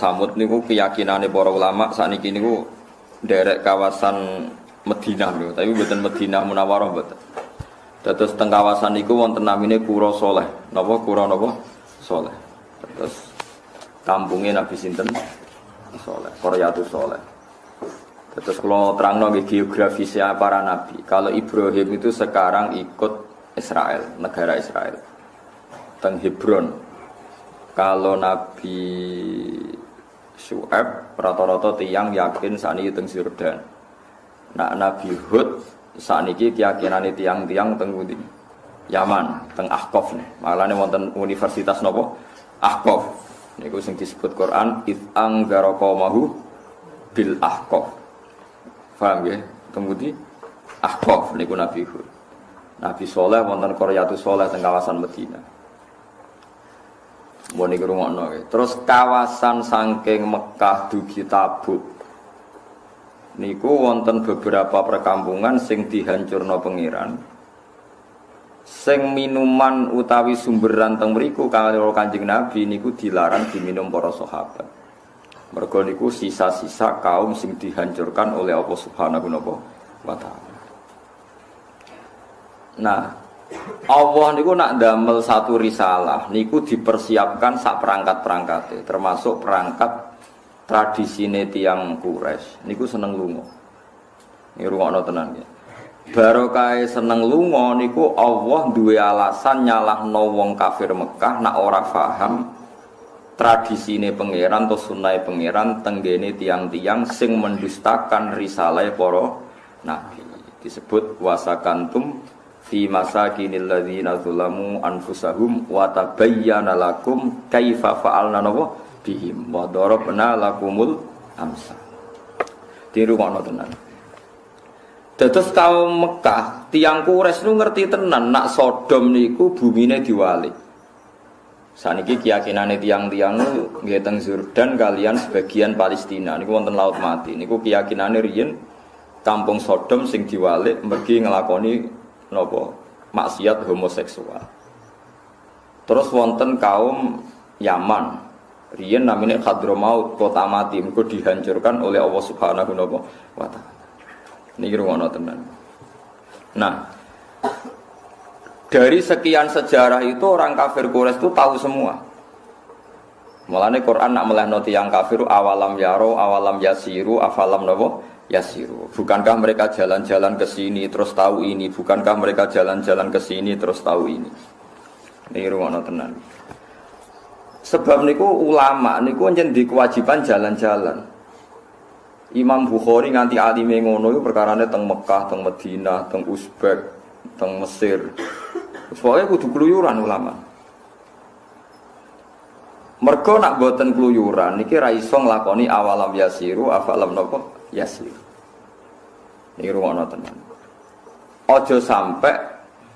Samud niku keyakinane para ulama sakniki niku derek kawasan Madinah niku, tapi mboten Madinah Munawwarah mboten. Terus teng kawasan niku wonten namine Kuro Soleh. Napa Kuro napa? Soleh. Terus kampungnya Nabi sinten? Soleh, Koryatus Soleh. Terus kalau terang nggih geografisnya para nabi. Kalau Ibrahim itu sekarang ikut Israel, negara Israel. Teng Hebron. Kalau Nabi Syu'ab rata-rata tiang yakin saat ini teng Yordan. Nah Nabi Hud saat ini keyakinan tiang-tiang teng. Yaman, teng Ahqaf nih. Malah nih wonten universitas nopo Ahqaf. Niku sing disebut Quran it anggaraqamahu bil Ahqaf. Paham ya? Teng Budi Ahqaf niku Nabi Hud. Nabi Soleh wonten Koryatu Soleh teng kawasan Medina. Mau niku rungokno. Terus kawasan sangking Mekah dugi Tabuk. Niku wonten beberapa perkampungan sing dihancurno pengiran. Sing minuman utawi sumberan teng mriku kalau Kanjeng Nabi niku dilarang diminum para sahabat. Mergo niku sisa-sisa kaum sing dihancurkan oleh Allah Subhanahu wa taala. Nah, Allah niku nak damel satu risalah niku dipersiapkan sak perangkat-perangkat termasuk perangkat tradisine tiang Quraisy niku seneng lunga. Ini rungokno tenan ya. Barokah seneng lunga niku Allah duwe alasan nyalahno wong kafir Mekah nak ora paham tradisine pangeran atau sunai pangeran tenggene tiang-tiang sing mendustakan risalah para nabi disebut wasakantum fi masakinil ladzina zulamu anfusahum wa tabayyana lakum kaifa fa'alna nawa bihim wa darabna lakumul amsa. Tiru kono tenan. Dados kaum Mekah, tiang Quraisy nu ngerti tenan nak Sodom niku bumine diwali. Saniki keyakinane tiang-tiang nggih teng Jordan kalian sebagian Palestina niku wonten laut mati. Niku keyakinane riyen kampung Sodom sing diwalik mergi ngelakoni nopo maksiat homoseksual. Terus wonten kaum Yaman. Riyen namanya Hadramaut, kota mati, mergo dihancurkan oleh Allah Subhanahu wa taala. Niki rungono tenan. Nah, dari sekian sejarah itu orang kafir Quraisy itu tahu semua. Mulane Quran nak melehno yang kafir awalam yaro, awalam yasiru, afalam nopo yasiru. Bukankah mereka jalan-jalan ke sini terus tahu ini? Bukankah mereka jalan-jalan ke sini terus tahu ini? Ini ruang tenan. Sebab niku ulama niku di kewajiban jalan-jalan. Imam Bukhari nganti alime ngono iku perkarane teng Mekah, teng Madinah, teng Uzbek, teng Mesir. Pokoknya kudu keluyuran ulama. Mergo nak boten keluyuran niki ra iso nglakoni awalam yasiru afalam napa yasir. Ini ruang tenan. Ojo sampai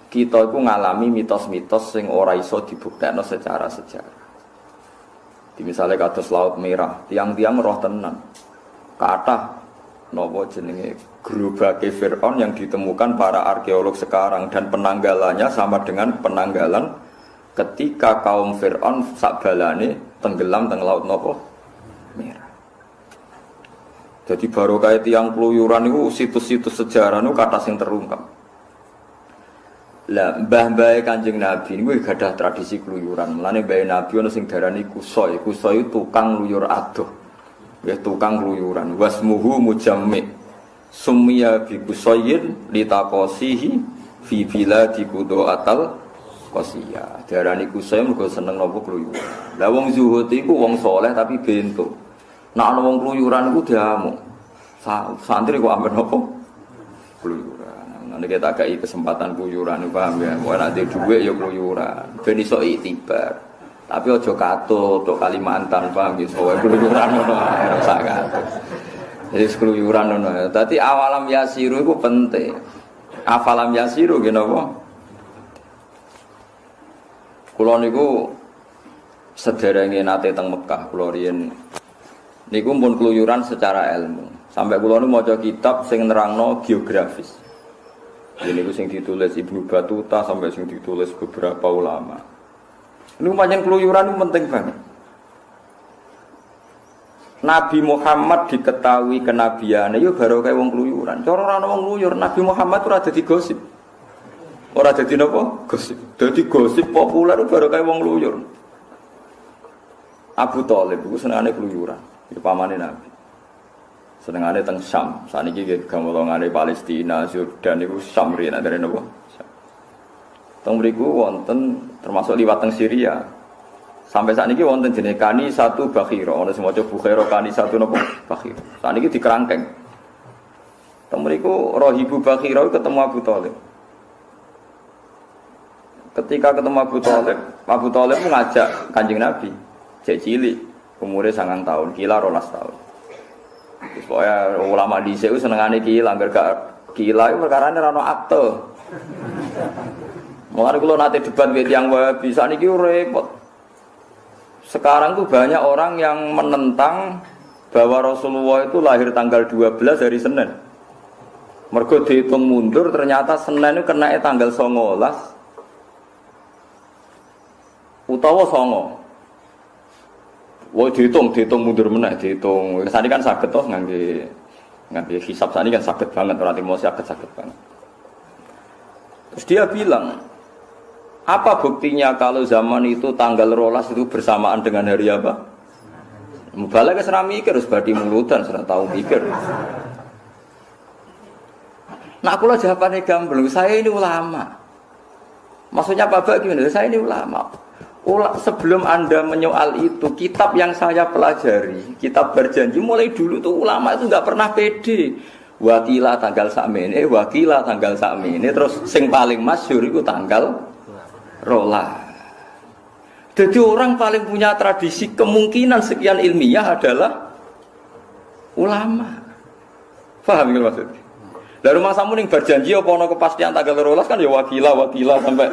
kita itu ngalami mitos-mitos sing ora iso dibuktekno secara sejarah. Di misalnya kados laut merah, tiang-tiang roh tenan. Kata nopo jenenge gerobake Fir'aun yang ditemukan para arkeolog sekarang dan penanggalannya sama dengan penanggalan ketika kaum Fir'aun sakbalane tenggelam teng laut nopo merah. Jadi baru kayak tiang keluyuran itu situs-situs sejarah itu kata yang terungkap. Lah mbah mbah kanjeng Nabi ini gak ada tradisi keluyuran. Mulane mbah Nabi ono sing darani kusoi. Kusoi tukang luyur adoh. Ya tukang keluyuran. Wasmuhu mujammi. Sumia bi kusoyin litakosihi fi biladi kudo atal kosia. Darani kusoi mergo seneng nopo keluyuran. Lah wong zuhud iku wong soleh tapi bentuk. Nak ana wong kluyuran iku diamuk. Santri kok ambil nopo? Kluyuran. Nanti kita agak kesempatan kluyuran, paham ya? Wah nanti duit ya kluyuran. Ben iso itibar. Tapi ojo kato to Kalimantan, paham ya? Soalnya kluyuran rasa kato. Jadi keluyuran ngono. Dadi awalam yasiru itu penting. Afalam yasiru gini apa? Kulo niku sederenge nate teng Mekah, kulo riyen Niku pun keluyuran secara ilmu. Sampai kula nu maca kitab sing nerangno geografis. Ini niku sing ditulis Ibnu Batuta sampai sing ditulis beberapa ulama. Ini pancen keluyuran itu penting banget. Nabi Muhammad diketahui kenabian, itu baru kayak wong keluyuran. Cara orang wong keluyur, Nabi Muhammad itu ada di gosip. Orang jadi apa? Gosip. Jadi gosip populer baru kayak wong keluyur. Abu Talib itu senangannya keluyuran. Itu pamannya Nabi. Senangannya teng Syam. Saat ini kita gamolongannya Palestina, Jordan itu Syam rina dari apa? Teng beriku wonten termasuk liwat teng Syria. Sampai saat ini wonten jenis kani satu bakhiro, ono semua coba bukhiro kani satu nopo bakhiro. Saat ini dikerangkeng. Temuriku rohibu bakhiro ketemu Abu Talib. Ketika ketemu Abu Talib, Abu Talib mengajak kanjeng Nabi, cek cilik, umurnya sangat tahun, kila rolas tahun. Supaya ulama di seneng senengane kila, agar gak kila itu perkara ini rano akte. Mulai kalau nanti debat yang bisa nih repot. Sekarang tuh banyak orang yang menentang bahwa Rasulullah itu lahir tanggal 12 hari Senin. Mergo dihitung mundur ternyata Senin itu kena tanggal 19 utawa songo. Wah dihitung, dihitung mundur meneh, dihitung. Sani kan sakit toh ngangge ngangge hisap sani kan sakit banget, orang mau sakit sakit banget. Terus dia bilang, apa buktinya kalau zaman itu tanggal rolas itu bersamaan dengan hari apa? Mubalak serah mikir, harus badi mulutan, serah tahu mikir. Nah aku lah jawabannya gamblang, saya ini ulama. Maksudnya Bapak gimana? Saya ini ulama. Ula, sebelum anda menyoal itu, kitab yang saya pelajari, kitab berjanji mulai dulu tuh ulama itu nggak pernah pede. Wakila tanggal sakmene, wakila tanggal sakmene, terus sing paling masyur itu tanggal rola. Jadi orang paling punya tradisi kemungkinan sekian ilmiah adalah ulama. Faham gitu maksudnya? Dari rumah samu nih berjanji apa ono kepastian tanggal rolas kan ya wakila wakila sampai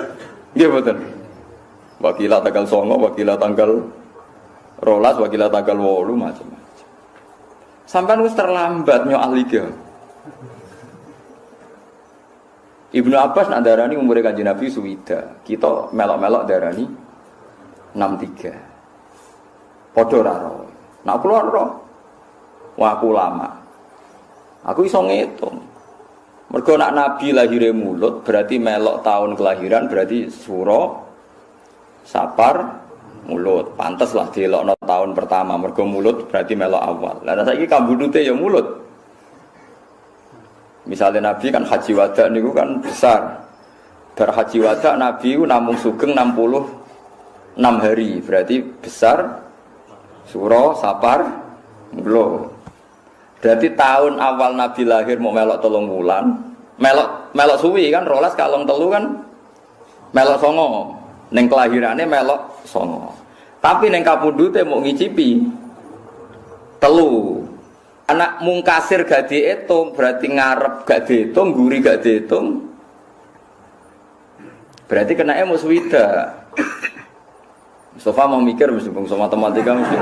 gitu. Wakila tanggal songo, wakila tanggal rolas, wakila tanggal wolu macam-macam. Sampai harus terlambat nyo ahli Ibnu Abbas nak darani umur kanjeng Nabi suwida. Kita melok-melok darani 63. Padha ora. Nak kula ro. Wah lama. Aku iso ngitung. Mergo nak Nabi lahir mulut berarti melok tahun kelahiran berarti suro sapar mulut. Pantes lah dilokno tahun pertama mergo mulut berarti melok awal. Lah saiki kambudute ya mulut. Misalnya Nabi kan haji wada niku kan besar. Bar haji wada Nabi namung sugeng 66 hari, berarti besar suro sapar mulo. Berarti tahun awal Nabi lahir mau melok tolong bulan, melok melok suwi kan rolas kalong telu kan melok songo. Neng kelahirannya melok songo. Tapi neng kapundute mau ngicipi telu. Anak mungkasir gak dihitung berarti ngarep gak dihitung guri gak dihitung berarti kena emos wida Mustafa mau mikir mesti bungsu matematika mesti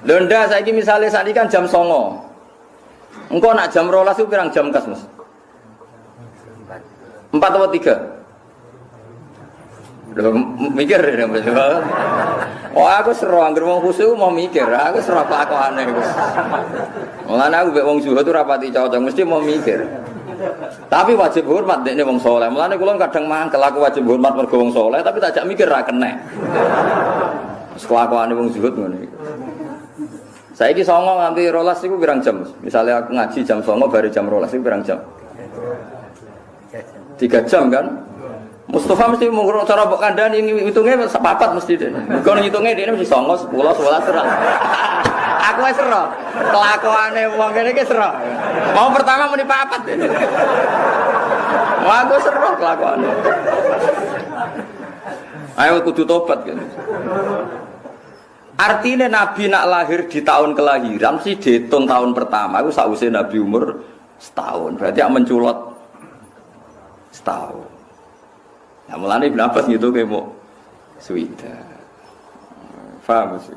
Londa saya ini misalnya saat ini kan jam songo. Engkau nak jam rolas itu pirang jam kas mas? Empat atau tiga Udah mikir ya Oh aku seru angger wong khusyuk mau mikir, aku seru apa aku aneh Gus. Mulane aku mbek wong zuhud tuh rapati cocok, mesti mau mikir. Tapi wajib hormat dekne wong soleh. Mulane kula kadang mangkel aku wajib hormat mergo wong soleh, tapi tak jak mikir ra kena. Kelakuane wong zuhud ngono iki. Saiki songo nganti rolas iku pirang jam? Misalnya aku ngaji jam songo baru jam rolas iku pirang jam? Tiga jam kan? Mustafa mesti mengurung cara mbok kandhani hitungnya sepapat mesti deh. Kau ngitungnya dia mesti songo sepuluh sebelas serah. Aku wis serah. Kelakuane wong kene iki serah. Mau pertama muni papat. Wah aku serah kelakuane. Ayo kudu tobat kan. Artinya Nabi nak lahir di tahun kelahiran sih dihitung tahun pertama. Aku sausé Nabi umur setahun. Berarti yang menculot setahun. Nah, mulane Ibnu Abbas gitu kayak mau suwida. Faham sih?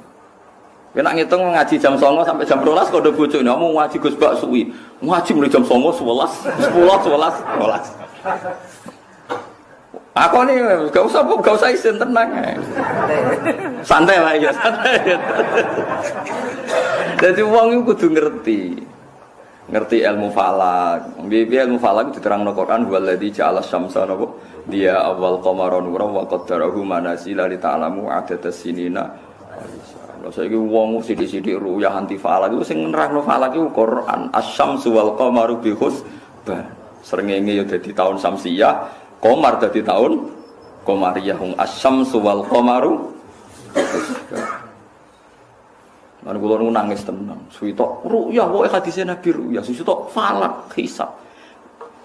Kena ngitung ngaji jam songo sampai jam rolas kode bojo ini, mau ngaji gus bak suwi, ngaji mulai jam songo sebelas, sepuluh, sebelas, sebelas. Aku nih gak usah gak usah isin tenang. Santai lah ya santai. Jadi uang itu kudu ngerti. Ngerti ilmu falak. Bibi ilmu falak diterang no Quran waladhi ja'ala syamsa nabo. Dia awal qamaron nura wa qaddarahu manasila li ta'lamu adada sinina. Lha saiki wong sithik-sithik ruyah anti falak iku sing nerangno falak iku Quran. Asyamsu wal qamaru bi husban. Srengenge ya dadi tahun Samsiyah, Komar dari tahun Komariyah hum asyam suwal komaru Lan kula nangis tenan. Suwito ruyah wae hadise Nabi ruyah, suwito falak hisab.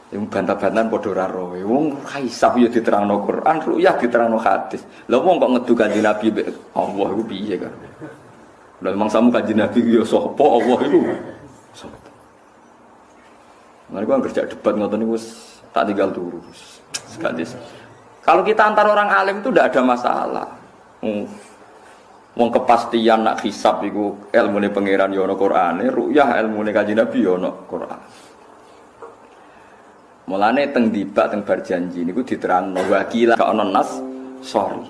Yang bantah-bantahan padha ora roe. Wong hisab ya diterangno Quran, ruyah diterangno hadis. Lah wong kok ngedu kanjeng Nabi Allah iku piye kan? Lah memang samu kanjeng Nabi ya sapa Allah iku? Sapa? Nah, gua kerja debat ngoten niku tak tinggal turu. Gadis. Kalau kita antar orang alim itu tidak ada masalah. Hmm. Wong kepastian nak hisap itu ilmu ini pangeran yono Quran, ruyah ilmu ini kaji Nabi yono Quran. Mulane teng dibak teng berjanji niku diterang wakila ke onon nas sorry.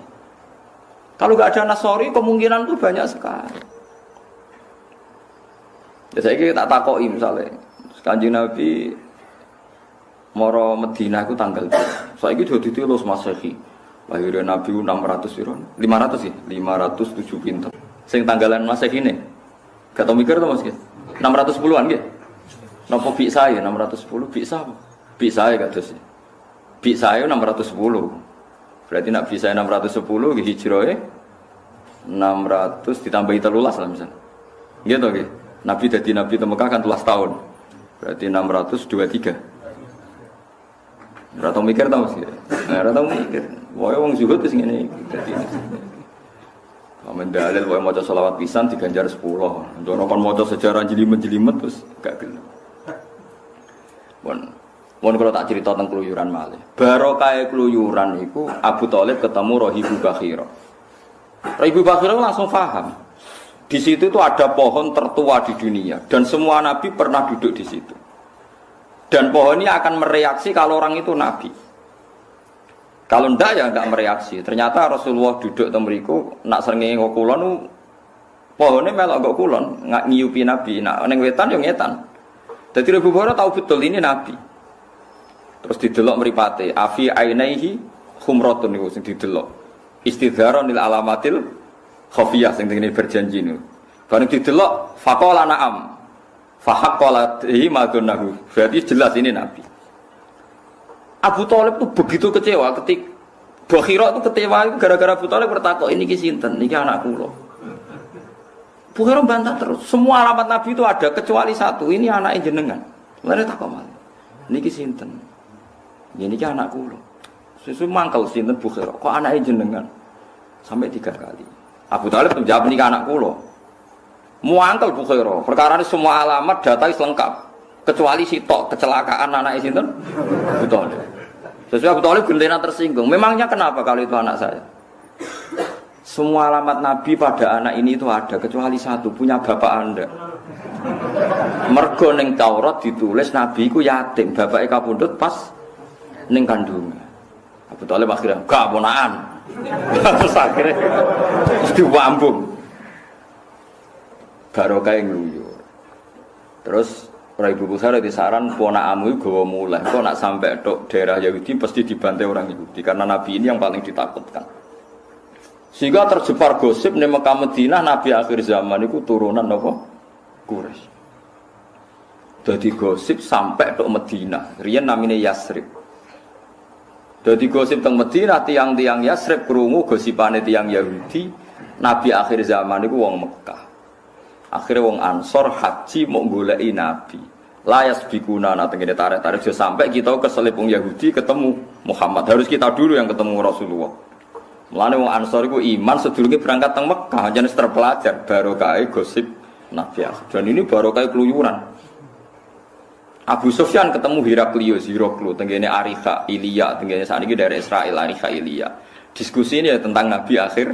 Kalau gak ada nas sorry kemungkinan itu banyak sekali. Ya saya tak takoi misalnya, kanji Nabi Moro Medina itu tanggal Saya itu sudah ditilos Masehi. Lahirnya Nabi 600 piro? 500 sih, 507 pinter. Sing tanggalan Masehi ini. Gak tau mikir tuh Mas 610-an gitu. Nopo bi saya 610 bi apa? Bi saya kata sih. Bi saya 610. Berarti nak bi saya 610 hijrah 600 ditambahi telulas lah misalnya. Gitu gitu. Nabi jadi Nabi di Mekah kan telas tahun. Berarti 623. Ora tau mikir tau sih. Nah, ora tau mikir. Wae wong zuhud wis ngene iki dadi. Amen dalil wae maca selawat pisan diganjar 10. Ndono kon maca sejarah jelimet-jelimet terus gak gelem. Bon. Mon kalau tak cerita tentang keluyuran malih. Barokah keluyuran itu Abu Thalib ketemu Rohibu Bakhira. Rohibu Bakhira langsung paham. Di situ itu ada pohon tertua di dunia dan semua nabi pernah duduk di situ. Dan pohon ini akan mereaksi kalau orang itu nabi. Kalau ndak ya nggak mereaksi. Ternyata Rasulullah duduk temeriku nak seringi kulon pohonnya melok gak kulon nggak nyiupi nabi. Nak neng wetan yang ngetan. Jadi Abu Hurairah tahu betul ini nabi. Terus didelok meripate afi ainaihi khumratun niku sing didelok. Istidharon lil alamatil khafiyah sing ngene berjanji niku. Bareng didelok faqala na'am. Fahakolatihi madunahu. Berarti jelas ini Nabi. Abu Talib itu begitu kecewa ketik Bakhira itu kecewa gara-gara Abu Talib bertakok ini kisinten, ini anak kulo. Bukhara bantah terus. Semua alamat Nabi itu ada kecuali satu. Ini anak jenengan. Lalu takok mal. Ini kisinten. Ini anak kulo. Susu mangkal sinten Bukhara. Kok anak jenengan? Sampai tiga kali. Abu Talib menjawab ini anak kulo. Muangkel Bukhaira. Perkara ini semua alamat data lengkap. Kecuali si tok kecelakaan anak itu Betul. Sesuai Abu Talib gendena tersinggung. Memangnya kenapa kalau itu anak saya? Semua alamat Nabi pada anak ini itu ada kecuali satu punya bapak anda. Mergo ning Taurat ditulis Nabi ku yatim, bapak kapundhut pas ning kandungnya. Abu Talib akhirnya gak ponaan. Terus akhirnya terus diwambung barokah yang ngluyur. Terus Ora Ibu Bukhari disaran amu gawa mulai. Kok nak sampai tok daerah Yahudi pasti dibantai orang Yahudi karena Nabi ini yang paling ditakutkan. Sehingga terjepar gosip di Mekah Madinah Nabi akhir zaman itu turunan apa? Quraisy. Jadi gosip sampai tok Madinah. Rian namanya Yasrib. Jadi gosip teng Madinah tiang-tiang Yasrib krungu gosipane tiang Yahudi Nabi akhir zaman itu wong Mekah. Akhirnya wong Ansor haji mau goleki Nabi. Layas bikuna nah tengene tarik-tarik sampai kita ke selipung Yahudi ketemu Muhammad. Harus kita dulu yang ketemu Rasulullah. Mulane wong Ansor itu iman sedurunge berangkat teng Mekah, jenis terpelajar barokah gosip Nabi. Dan ini barokah keluyuran. Abu Sufyan ketemu Heraklius, Hiroklu, tenggene Arika, Ilya, tenggene saat ini dari Israel, Arika, Ilya. Diskusi ini ya tentang Nabi akhir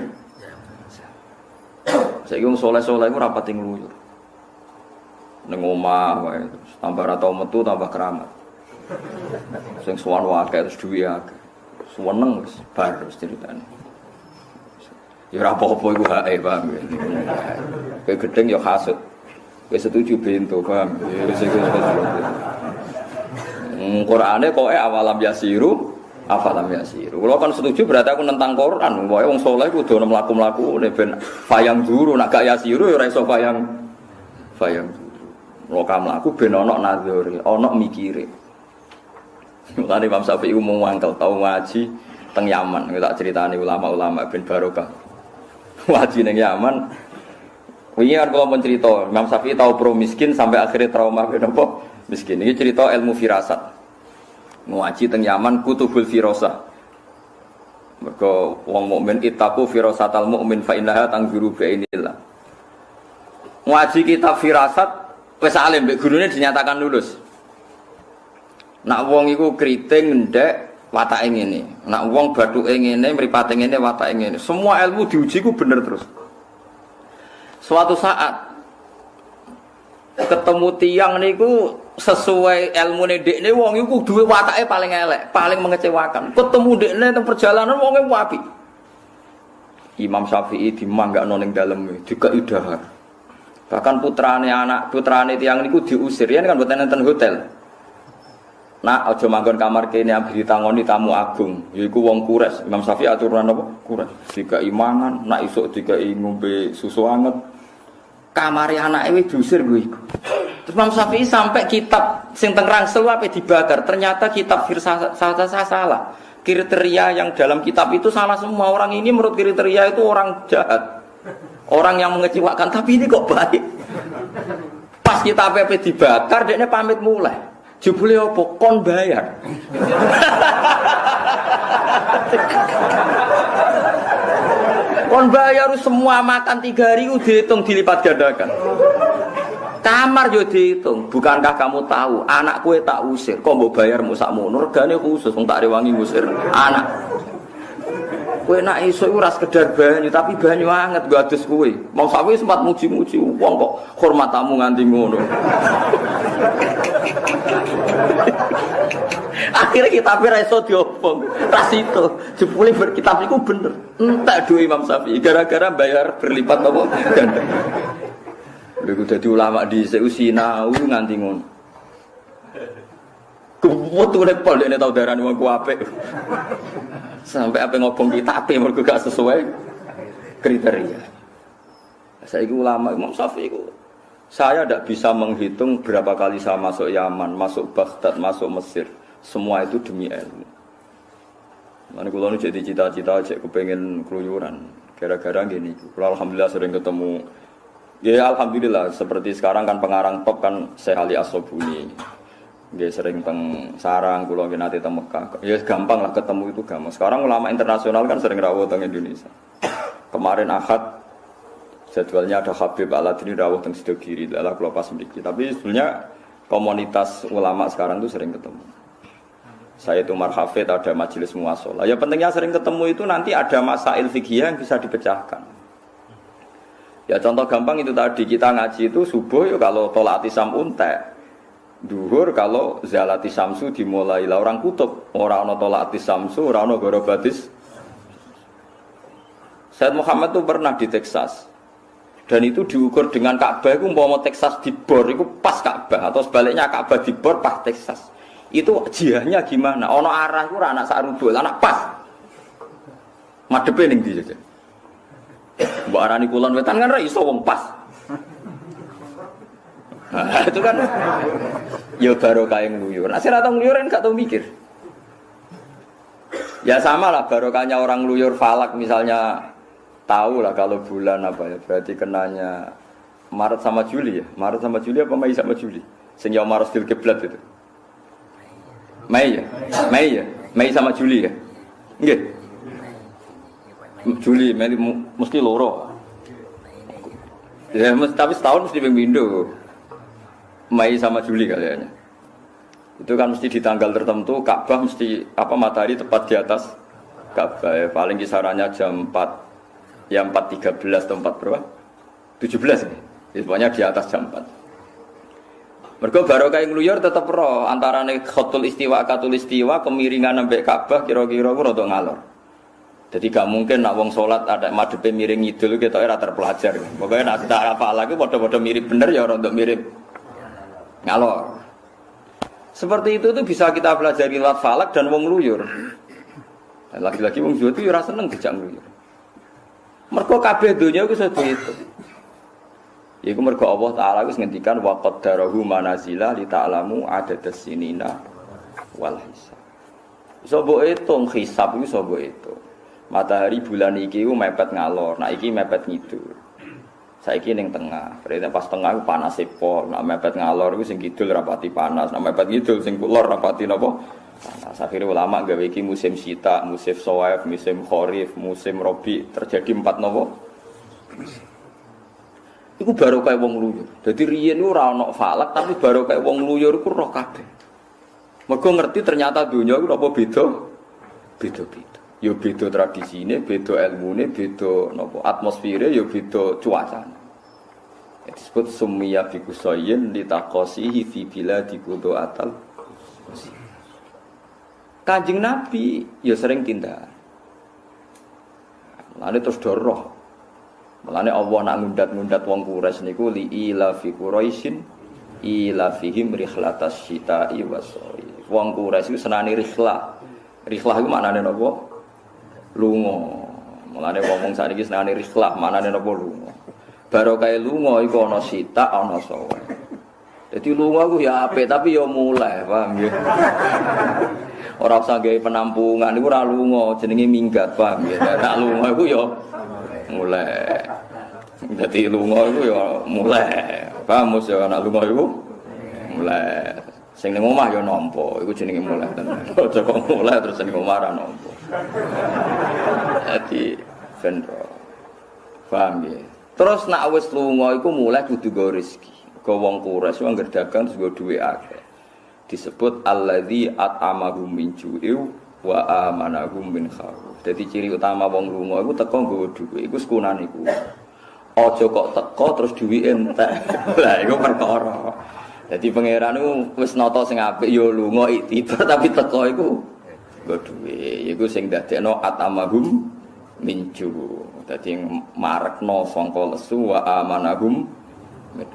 saya kira soleh-soleh itu rapat ngluyur. Ning omah wae tambah ra metu tambah keramat. Sing sowan wae terus duwe akeh. Seneng bar ceritanya. Ya ora apa-apa iku hae, paham ya. Kayak gedeng ya hasud. Kayak setuju bento, paham. Ya wis. Hmm, Qur'ane kok awalam yasiru afalam yasiru. Kalau kan setuju berarti aku nentang Quran. Pokoke wong saleh kudu ono mlaku-mlaku ben fayang duru nak gak yasiru ya ora iso fayang fayang duru. Lokam mlaku ben ono nadzuri, ono mikire. Mulane Imam Syafi'i mau mangkel tau ngaji teng Yaman. Tak ceritani ulama-ulama ben barokah. Wajib neng Yaman. Wingi kan kalau mencerita, Imam Syafi'i tahu pro miskin sampai akhirnya trauma kenapa miskin. Ini cerita ilmu firasat. Ngaji teng Yaman kutubul firosa. Mereka wong mukmin itaku firasatal mukmin fa innaha tangguru bi inilah. Ngaji kitab firasat wis alim mbek gurune dinyatakan lulus. Nak wong iku kriting ndek watake ngene. Nak wong bathuke ngene, mripate ngene, watake ngene. Semua ilmu diuji ku bener terus. Suatu saat ketemu tiang niku sesuai ilmu dekne wong iku duwe watake paling elek, paling mengecewakan. Ketemu dekne teng perjalanan wonge wapi. Imam Syafi'i dimanggakno ning dalem juga idahar. Bahkan putrane anak putrane tiang niku diusir, ya kan boten enten hotel. Nak aja manggon kamar kene ambek ditangoni tamu agung, yaiku wong kures. Imam Syafi'i aturan apa? Kures. Jika imangan, nak isuk jika ngombe susu anget. Kamare anake wis diusir gue iku. Terus Imam Syafi'i sampai kitab sing teng Rangsel dibakar. Ternyata kitab salah, salah. Kriteria yang dalam kitab itu salah semua. Orang ini menurut kriteria itu orang jahat. Orang yang mengecewakan, tapi ini kok baik. Pas kitab apa dibakar, dia pamit mulai. Jebule apa? Kon bayar. Kon bayar semua makan tiga hari dihitung dilipat gandakan. Kamar yo dihitung. Bukankah kamu tahu anak kue tak usir? Kok mau bayar musak munur? Regane khusus tak rewangi ngusir anak. Kue nak iso ora sekedar banyu, tapi banyu anget gak adus kue. Mau sawi sempat muji-muji wong kok hormat tamu nganti ngono. Akhirnya kita iso diobong. Ras itu jebule berkitab iku bener. Entek duwe Imam Syafi'i gara-gara bayar berlipat apa ganda. Lha dadi ulama di seusina nganti ngono. Kuwat pol dene tau darani wong ku apik. Sampai apa ngobong kita apa mereka gak sesuai kriteria. Saya itu ulama Imam Syafi'i itu. Saya tidak bisa menghitung berapa kali saya masuk Yaman, masuk Baghdad, masuk Mesir. Semua itu demi ilmu. Mana kalau jadi cita-cita, cek kepengen keluyuran. Gara-gara gini, kalau alhamdulillah sering ketemu. Ya alhamdulillah, seperti sekarang kan pengarang top kan Sehali Asobuni. Dia sering teng sarang, kulo nggih nate teng. Ya gampang lah ketemu itu gampang. Sekarang ulama internasional kan sering rawuh teng Indonesia. Kemarin Ahad jadwalnya ada Habib Aladini rawuh teng Sidogiri, adalah kulo pas mriki. Tapi sebenarnya komunitas ulama sekarang tuh sering ketemu. Saya itu marhafid ada majelis muasalah. Ya pentingnya sering ketemu itu nanti ada masail fikih yang bisa dipecahkan. Ya contoh gampang itu tadi kita ngaji itu subuh ya kalau tolak atisam untek duhur kalau zalati samsu dimulai lah. Orang kutub orang no tolati samsu orang no gorobatis Said Muhammad itu pernah di Texas. Dan itu diukur dengan Ka'bah itu mau Texas di bor itu pas Ka'bah. Atau sebaliknya Ka'bah di bor pas Texas. Itu jihahnya gimana? Ono arah itu anak sarudul anak pas. Madepe ning ndi Mbak Arani kulon wetan kan ra pas itu kan ya baru kayak ngeluyur. Nah, saya tahu kan gak tahu mikir. Ya sama lah barokahnya orang ngeluyur falak misalnya tahu lah kalau bulan apa ya berarti kenanya Maret sama Juli ya. Maret sama Juli apa Mei sama Juli? Sehingga Maret stil keblat itu. Mei ya? Mei ya? Mei sama Juli ya? Enggak. Juli, Mei mesti loro. Ya, tapi setahun mesti window. Mei sama Juli kayaknya. Itu kan mesti di tanggal tertentu Ka'bah mesti apa matahari tepat di atas Ka'bah ya. Paling kisarannya jam 4 ya 4.13 atau 4 berapa? 17 nih. Ya, pokoknya di atas jam 4. Mergo barokah ngluyur tetep ro antarane khotul istiwa katul istiwa kemiringan sampai Ka'bah kira-kira rada ngalor. Jadi gak mungkin nak wong salat ada madepe miring ngidul kita ora terpelajar. Pokoknya nak kita apa lagi padha-padha mirip bener ya rada mirip ngalor. Seperti itu tuh bisa kita pelajari lewat falak dan wong luyur. Lagi-lagi wong Jawa itu ya seneng dijak luyur. Mergo kabeh iku sedhe itu. Iku mergo Allah Taala wis ngendikan wa qaddarahu manazila li ta'lamu adadas sinina wal hisab. Iso mbok hitung hisab iku iso mbok hitung. Matahari bulan iki mepet ngalor, nah iki mepet ngidul. Saiki ning tengah, berarti pas tengah panas pol, nak mepet ngalor iku sing kidul rapati panas, nak mepet ngidul sing kulor rapati napa? Panas. Akhirnya ulama gawe iki musim sita, musim soif, musim kharif, musim robi terjadi empat napa? Iku baru kayak wong luyur. Jadi riyen ora ana falak tapi baru kayak wong luyur iku roh kabeh. Mergo ngerti ternyata dunia iku apa beda? Beda-beda. Ya beda tradisine, beda ilmune, beda napa atmosfere, ya beda cuacane. Disebut summiya fi kusayin litaqasihi fi biladi atal. Kanjeng Nabi ya sering tindak. Lalu terus doroh Mulane Allah nak ngundat-ngundat wong Quraisy niku li ila fi Quraisyin ila fihim rihlatas syita'i wasoi. Wong Quraisy iku senani rihlah. Rihlah iku maknane napa? Lunga. Mulane wong-wong sakniki senani rihlah, maknane napa lunga. Barokah lunga iku ana sita ana sawe. Jadi lunga ku ya apik tapi ya mulai, paham ya. Ora usah gawe penampungan iku ora lunga, jenenge minggat, paham ya. Nek lunga iku ya mulai. Jadi lunga itu ya mulai. Paham mus ya anak lunga itu mulai. Sing ning omah ya nampa, iku jenenge mulai tenan. Aja kok mulai terus ning omah ra nampa. Jadi sendro. Paham ya. Terus nak wis lunga iku mulai kudu go rezeki. Go wong kuras wong dagang terus go duwe akeh. Disebut alladzi at'amahum min ju'in wa amanahum min khauf. Dadi ciri utama wong lunga iku teko nggawa dhuwit, iku sekunane iku. Aja kok teko terus dhuwit entek. Lah iku perkara. Dadi pangeran iku wis nata sing apik ya lunga iktibar tapi teko iku nggo dhuwit. Iku sing dadekno atamahum minju. Dadi marekno sangka lesu wa amanahum min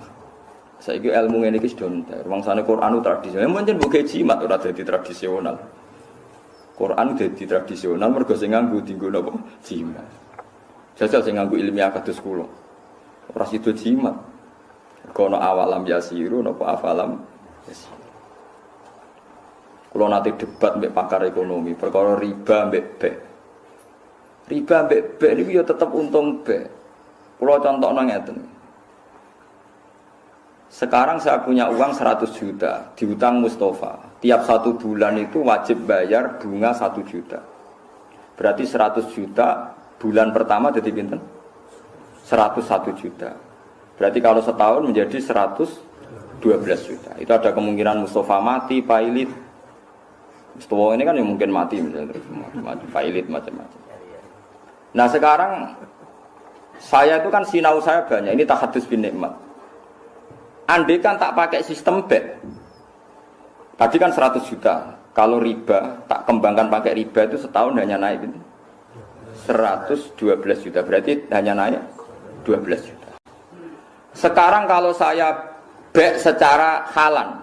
Saiki ilmu ngene iki sudah entek. Wangsane Quran tradisional, mungkin bukan jimat ora dadi tradisional. Quran jadi tradisional mergo sing nganggo dienggo napa? Jimat. Jajal sing nganggo ilmiah kados kula. Ora sido jimat. Kono awalam yasiru napa afalam. Kula nanti debat mbek pakar ekonomi perkara riba mbek bek. Riba mbek bek niku ya tetep untung bek. Kula contohno ngeten. Sekarang saya punya uang 100 juta diutang Mustafa tiap satu bulan itu wajib bayar bunga satu juta. Berarti 100 juta bulan pertama jadi pinten? 101 juta. Berarti kalau setahun menjadi 112 juta. Itu ada kemungkinan Mustafa mati, Pailit. Mustafa ini kan yang mungkin mati misalnya mati, Pailit macam-macam. Nah sekarang saya itu kan sinau saya banyak. Ini tahadus bin nikmat. Andai kan tak pakai sistem bet, Tadi kan 100 juta. Kalau riba, tak kembangkan pakai riba itu setahun hanya naik itu. 112 juta. Berarti hanya naik 12 juta. Sekarang kalau saya bek secara halan,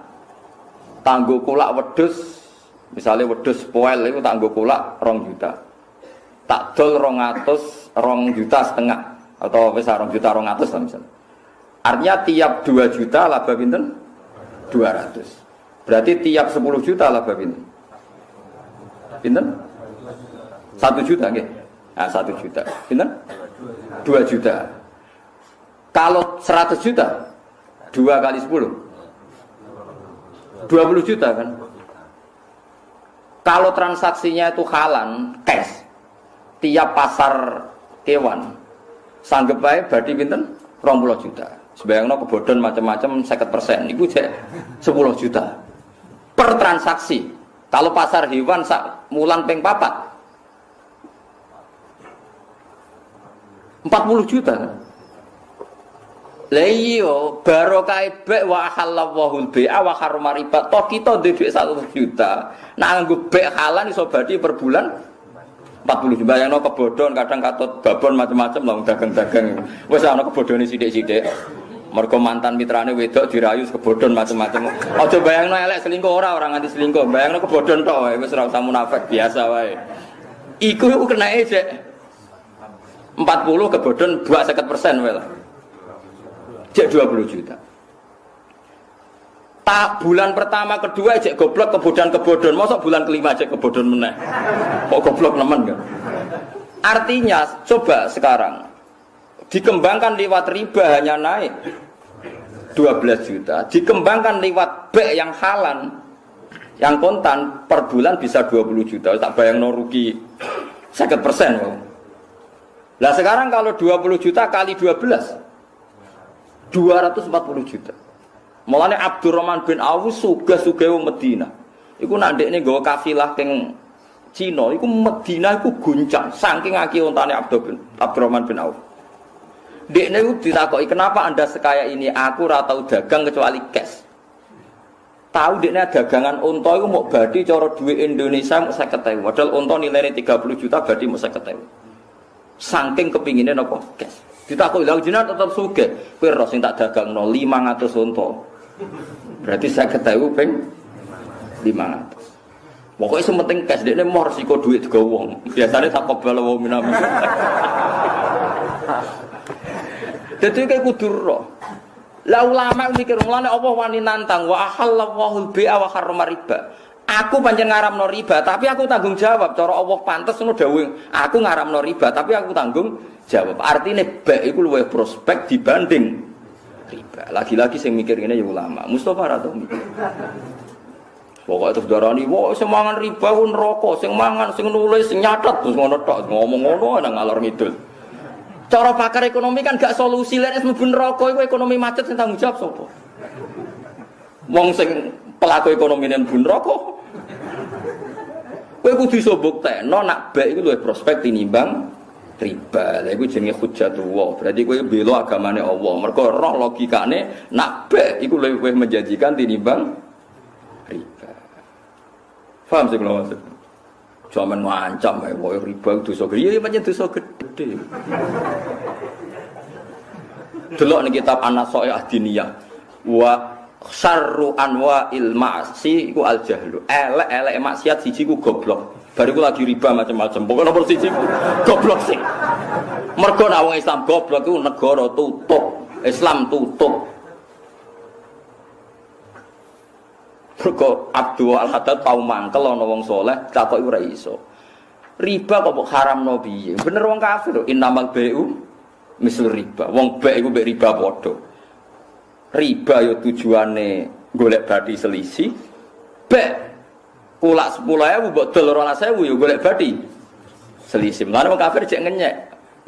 tangguh kulak wedus, misalnya wedus poel itu tangguh kulak rong juta. Tak dol rong atus, rong juta setengah atau besar rong juta rong atus lah misalnya. Artinya tiap 2 juta laba pinten 200. Berarti tiap 10 juta lah bab ini. Pinten? 1 juta nggih. Nah, 1 juta. Pinten? 2 juta. Kalau 100 juta 2 kali 10 20 juta kan? Kalau transaksinya itu halan, cash, tiap pasar kewan, sanggup baik berarti pinten? 20 juta. Sebayangnya kebodohan macam-macam 50 persen, itu 10 juta per transaksi. Kalau pasar hewan sak mulan peng papat 40 juta. Lah iya, barokah bek wa halallahu bai'a wa harrama riba. Toh kita duwe 1 juta. Nak nganggo bek halal iso berarti per bulan 40 juta. Yang no kebodon kadang katut babon macam-macam lah dagang-dagang. Wes ana kebodone sithik-sithik. Mergo mantan mitrane wedok dirayu kebodon macam-macam aja bayangno elek selingkuh ora orang nganti selingkuh. Bayangno kebodon tok wis ora usah munafik biasa wae. Iku kena sik 40 kebodon 250% wae lah cek 20 juta. Tak bulan pertama kedua cek goblok kebodohan kebodon masa bulan kelima cek kebodon meneh. Kok goblok nemen kan artinya coba sekarang. Dikembangkan lewat riba hanya naik 12 juta. Dikembangkan lewat B yang halan yang kontan per bulan bisa 20 juta. Tak bayang no rugi 50 persen lah sekarang kalau 20 juta kali 12 240 juta Mulane Abdurrahman bin Auf sugih-sugih wong Medina. Iku nak ndekne nggawa kafilah teng Cina, iku Medina iku guncang saking akeh ontane Abdul Abdurrahman bin Auf. Dekne iku ditakoki, "Kenapa Anda sekaya ini? Aku ora tau dagang kecuali cash." Tahu dekne dagangan unta iku mau badi cara duit Indonesia mau 50.000. Padahal unta nilainya 30 juta badi mau 50.000. Saking kepinginnya nopo cash. Ditakoki, "Lah jenengan tetep sugih. Kowe ro sing tak dagangno 500 unta." Berarti saya ketahui peng 500. Pokoknya sementing cash dia mau resiko duit juga uang. Biasanya tak kebal wong minami. Jadi kayak kudur roh. Lah ulama mikir mulane Allah wani nantang wa ahallallahu bi'a wa harrama riba. Aku panjang ngaramno riba, tapi aku tanggung jawab. Cara Allah pantas ngono dawuh, aku ngaramno riba, tapi aku tanggung jawab. Artinya baik itu luwih prospek dibanding riba. Lagi-lagi saya mikir ini ya ulama. Mustafa atau mikir. Pokoknya terus darani, wah sing mangan riba pun rokok, sing mangan, sing nulis, sing nyatet terus ngono tok, ngomong ngono nang ngalor ngidul. Cara pakar ekonomi kan gak solusi lek mlebu neraka iku ekonomi macet sing tanggung jawab sapa? Wong sing pelaku ekonomi bun rokok. Kowe kudu iso buktekno nak baik iku luwih prospek tinimbang riba. Lha iku jenenge hujjatullah. Berarti kowe bela agamane Allah. Mergo roh logikane nak be iku luwih menjanjikan tinimbang riba. Paham sih kalau maksud? Cuman ngancam kayak mau riba dosa gede. Iya macam dosa gede. Delok nih kitab An-Nasa'i Adiniyah. Wa syarru anwa il ma'si iku al jahlu. Elek-elek maksiat siji ku goblok. Bariku lagi riba macam-macam. Pokoknya nomor siji goblok sih. Mergo nak wong Islam goblok itu negara tutup. Islam tutup. Mergo Abdul Al Haddad tau mangkel ana wong saleh takoki ora iso. Riba kok haram no piye? Bener wong kafir innamal bai'u riba. Wong baik iku mbek riba padha. Riba yo tujuane golek badi selisih. Baik kulak sepuluh ewu buat dol rolas ewu ya golek badi selisih mana mau kafir cek ngenyek.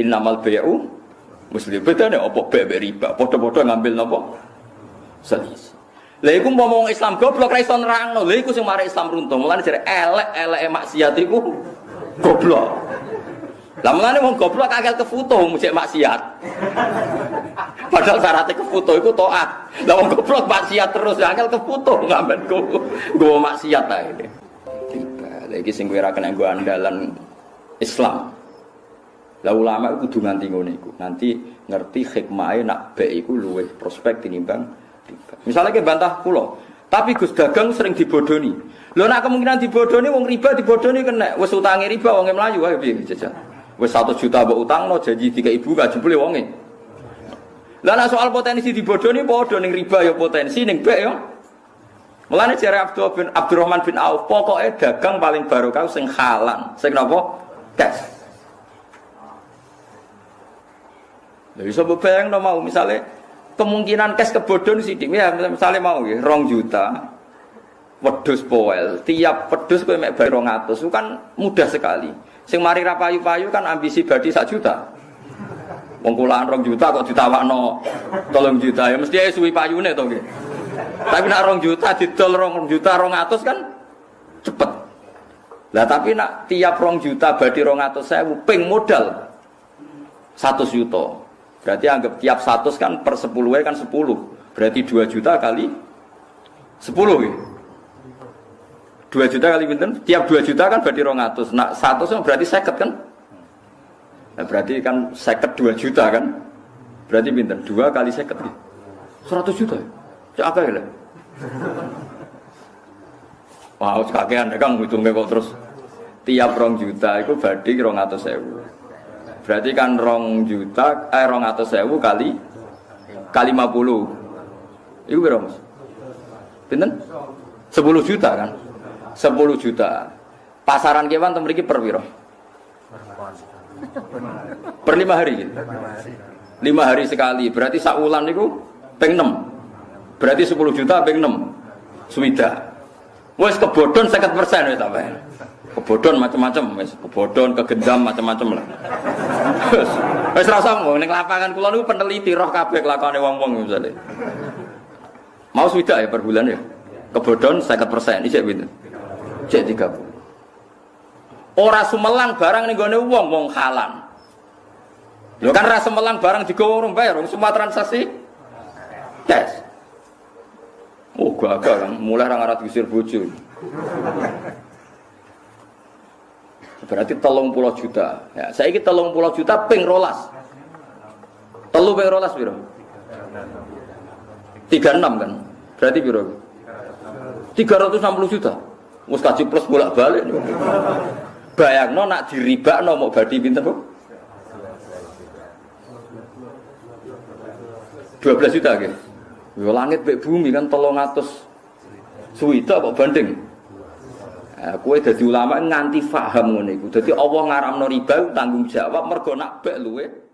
Innamal bayu muslim beda nih opo be riba. Podo-podo ngambil nopo selisih lah iku ngomong Islam goblok ra iso nerangno. Lha iku sing Islam runtuh. Mulane jare elek-elek maksiat iku goblok lah mulane wong goblok akal kefoto mujek maksiat Padahal syaratnya kefoto itu toat. Lah wong goblok maksiat terus akal kefoto ngambil go go maksiat ta ini. Lagi sing kowe ra kena andalan Islam. Lah ulama kudu nganti ngono iku. Nanti ngerti hikmahe nak baik iku luwih prospek tinimbang riba. Misalnya ke bantah kula, tapi Gus dagang sering dibodoni. Lho nak kemungkinan dibodoni wong riba dibodoni kena wis utange riba wong mlayu wae piye jajal. Wis 1 juta mbok utangno janji tiga ibu gak jebule wonge. Lah soal potensi dibodoni padha ning riba ya potensi ning bek ya. Mulane jare Abdul bin Abdurrahman bin Auf, pokoknya dagang paling barokah sing halan, sing napa? Cash. Lha bisa bayang no mau misalnya kemungkinan cash kebodon sidik ya misalnya mau ya rong juta wedus poel tiap wedus kowe mek bayar 200 itu kan mudah sekali sing mari ra payu-payu kan ambisi badi sak juta wong kulaan rong juta kok ditawakno tolong juta ya mesti ae suwi payune to nggih tapi nak rong juta didol rong juta rong atus kan cepet. Lah tapi nak tiap rong juta badi rong atus saya ping modal satu juta. Berarti anggap tiap 100 kan per 10 kan 10. Berarti 2 juta kali 10 ya. 2 juta kali pinten? Tiap 2 juta kan berarti 200. Nah, 100 berarti 50 kan? Nah, berarti kan 50 2 juta kan? Berarti pinten? 2 kali 50 ya. 100 juta. Cek apa ya? Wah, wow, kakean kang hitungnya kok terus tiap rong juta itu berarti rong atau sewu. Berarti kan rong juta, eh rong atau sewu kali kali 50. Itu berapa mas? Pinten? 10 juta kan? 10 juta. Pasaran kewan tuh memiliki per piro? Per lima hari. Lima hari sekali. Berarti sakulan itu peng 6. Berarti 10 juta peng 6. Suwida. Wes kebodon 50 persen ya tambah. Kebodon macam-macam, wes kebodon, kegendam macam-macam lah. Wes rasa mau neng lapangan kulon itu peneliti roh kabeh kelakuane wong-wong misalnya. Mau sudah ya per bulan ya. Kebodon 50 persen, ini cek gitu. Cek 30. Ora sumelang barang nih gue wong wong halan. Lo kan rasa melang barang digowo orang bayar, semua transaksi tes. Oh gagal kan, mulai orang Arab diusir bojo. Berarti telung pulau juta. Ya, saya ini telung pulau juta ping rolas. Telu ping rolas biro. Tiga enam kan. Berarti biro. Tiga ratus enam puluh juta. Mus kaji plus bolak balik. Bayang no nak diriba no mau badi pinter kok. 12 juta gitu. Yo langit bek bumi kan tolong atas suwita kok banding. Nah, kue jadi ulama nganti faham ngono iku. Dadi Allah ngaramno riba tanggung jawab mergo nak bek luwe